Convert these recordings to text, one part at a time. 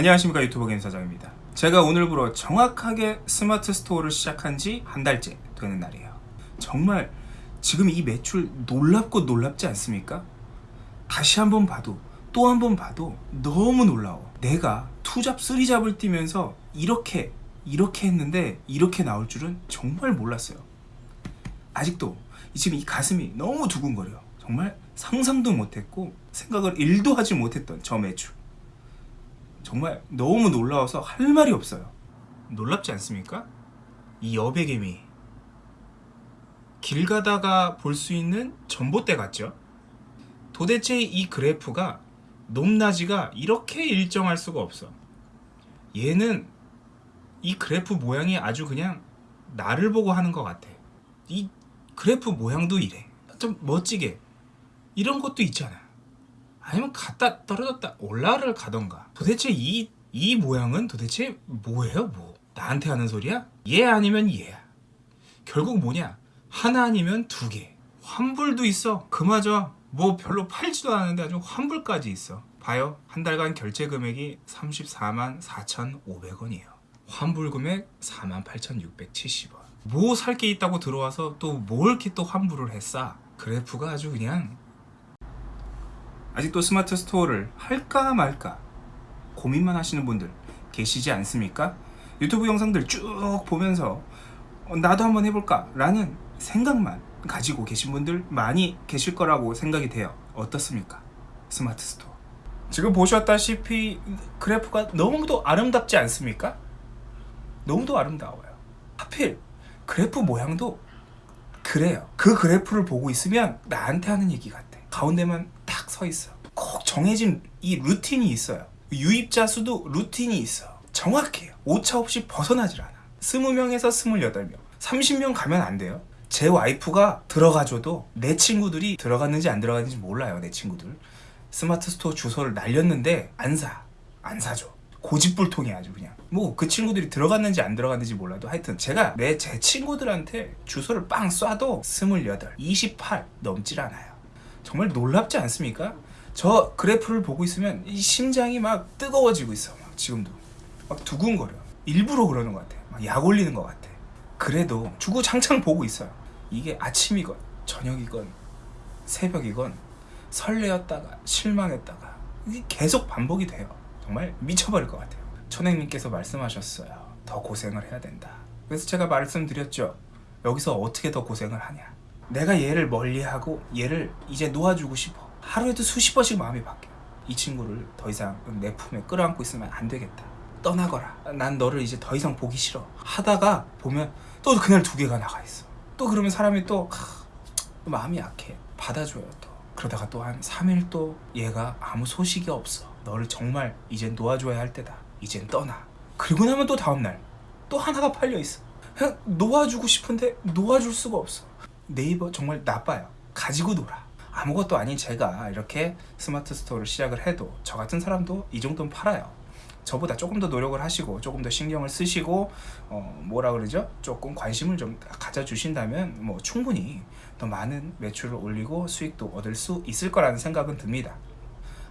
안녕하십니까 유튜버 김사장입니다. 제가 오늘부로 정확하게 스마트 스토어를 시작한 지 한 달째 되는 날이에요. 정말 지금 이 매출 놀랍고 놀랍지 않습니까? 다시 한번 봐도 또 한 번 봐도 너무 놀라워. 내가 투잡 쓰리잡을 뛰면서 이렇게 이렇게 했는데 이렇게 나올 줄은 정말 몰랐어요. 아직도 지금 이 가슴이 너무 두근거려 정말 상상도 못했고 생각을 1도 하지 못했던 저 매출 정말 너무 놀라워서 할 말이 없어요. 놀랍지 않습니까? 이 여백개미 길 가다가 볼 수 있는 전봇대 같죠? 도대체 이 그래프가 높낮이가 이렇게 일정할 수가 없어. 얘는 이 그래프 모양이 아주 그냥 나를 보고 하는 것 같아. 이 그래프 모양도 이래. 좀 멋지게. 이런 것도 있잖아. 아니면 갔다 떨어졌다 올라를 가던가. 도대체 이, 이 모양은 도대체 뭐예요? 뭐? 나한테 하는 소리야? 얘 아니면 얘야 결국 뭐냐? 하나 아니면 두 개. 환불도 있어. 그마저 뭐 별로 팔지도 않는데 아주 환불까지 있어. 봐요. 한 달간 결제 금액이 34만 4,500원이에요. 환불 금액 48,670원. 뭐 살 게 있다고 들어와서 또 뭘 이렇게 또 환불을 했어? 그래프가 아주 그냥 아직도 스마트 스토어를 할까 말까 고민만 하시는 분들 계시지 않습니까? 유튜브 영상들 쭉 보면서 어, 나도 한번 해볼까 라는 생각만 가지고 계신 분들 많이 계실 거라고 생각이 돼요 어떻습니까? 스마트 스토어 지금 보셨다시피 그래프가 너무도 아름답지 않습니까? 너무도 아름다워요 하필 그래프 모양도 그래요 그 그래프를 보고 있으면 나한테 하는 얘기 같아 가운데만 딱 서 있어 꼭 정해진 이 루틴이 있어요. 유입자 수도 루틴이 있어 정확해요. 오차 없이 벗어나질 않아. 20명에서 28명. 30명 가면 안 돼요. 제 와이프가 들어가줘도 내 친구들이 들어갔는지 안 들어갔는지 몰라요 내 친구들. 스마트 스토어 주소를 날렸는데 안사. 안 사줘. 고집불통이 아주 그냥. 뭐 그 친구들이 들어갔는지 안 들어갔는지 몰라도 하여튼 제가 내 제 친구들한테 주소를 빵 쏴도 28, 28 넘질 않아요 정말 놀랍지 않습니까? 저 그래프를 보고 있으면 이 심장이 막 뜨거워지고 있어. 막 지금도. 막 두근거려. 일부러 그러는 것 같아. 막 약 올리는 것 같아. 그래도 주구장창 보고 있어요. 이게 아침이건 저녁이건 새벽이건 설레었다가 실망했다가 이게 계속 반복이 돼요. 정말 미쳐버릴 것 같아요. 천행님께서 말씀하셨어요. 더 고생을 해야 된다. 그래서 제가 말씀드렸죠. 여기서 어떻게 더 고생을 하냐 내가 얘를 멀리하고 얘를 이제 놓아주고 싶어. 하루에도 수십 번씩 마음이 바뀌어. 이 친구를 더 이상 내 품에 끌어안고 있으면 안 되겠다. 떠나거라. 난 너를 이제 더 이상 보기 싫어. 하다가 보면 또 그날 두 개가 나가 있어. 또 그러면 사람이 또, 하, 또 마음이 약해. 받아줘요 또. 그러다가 또 한 3일 또 얘가 아무 소식이 없어. 너를 정말 이젠 놓아줘야 할 때다. 이젠 떠나. 그리고 나면 또 다음날 또 하나가 팔려 있어. 그냥 놓아주고 싶은데 놓아줄 수가 없어 네이버 정말 나빠요. 가지고 놀아. 아무것도 아닌 제가 이렇게 스마트 스토어를 시작을 해도 저 같은 사람도 이 정도는 팔아요. 저보다 조금 더 노력을 하시고 조금 더 신경을 쓰시고 어 뭐라 그러죠? 조금 관심을 좀 가져주신다면 뭐 충분히 더 많은 매출을 올리고 수익도 얻을 수 있을 거라는 생각은 듭니다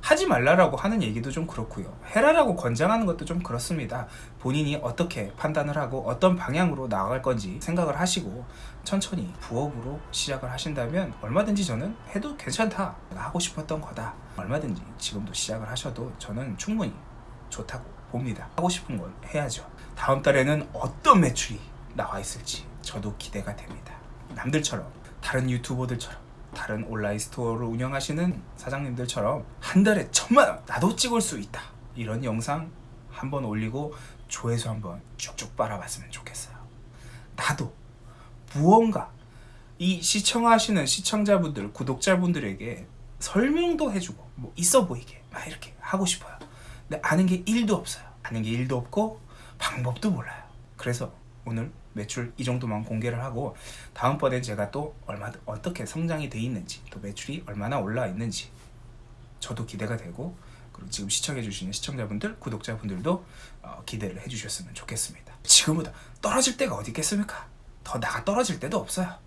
하지 말라라고 하는 얘기도 좀 그렇고요. 해라라고 권장하는 것도 좀 그렇습니다. 본인이 어떻게 판단을 하고 어떤 방향으로 나아갈 건지 생각을 하시고 천천히 부업으로 시작을 하신다면 얼마든지 저는 해도 괜찮다. 하고 싶었던 거다. 얼마든지 지금도 시작을 하셔도 저는 충분히 좋다고 봅니다. 하고 싶은 걸 해야죠. 다음 달에는 어떤 매출이 나와 있을지 저도 기대가 됩니다. 남들처럼 다른 유튜버들처럼 다른 온라인 스토어를 운영하시는 사장님들처럼 한 달에 천만 원 나도 찍을 수 있다. 이런 영상 한번 올리고 조회수 한번 쭉쭉 빨아봤으면 좋겠어요. 나도 무언가 이 시청하시는 시청자분들 구독자분들에게 설명도 해주고 뭐 있어 보이게 막 이렇게 하고 싶어요. 근데 아는 게 1도 없어요. 아는 게 1도 없고 방법도 몰라요. 그래서 오늘 매출 이 정도만 공개를 하고 다음번엔 제가 또 얼마 어떻게 성장이 돼 있는지 또 매출이 얼마나 올라 있는지 저도 기대가 되고 그리고 지금 시청해 주시는 시청자분들 구독자분들도 어, 기대를 해 주셨으면 좋겠습니다. 지금보다 떨어질 때가 어디 있겠습니까? 더 나가 떨어질 때도 없어요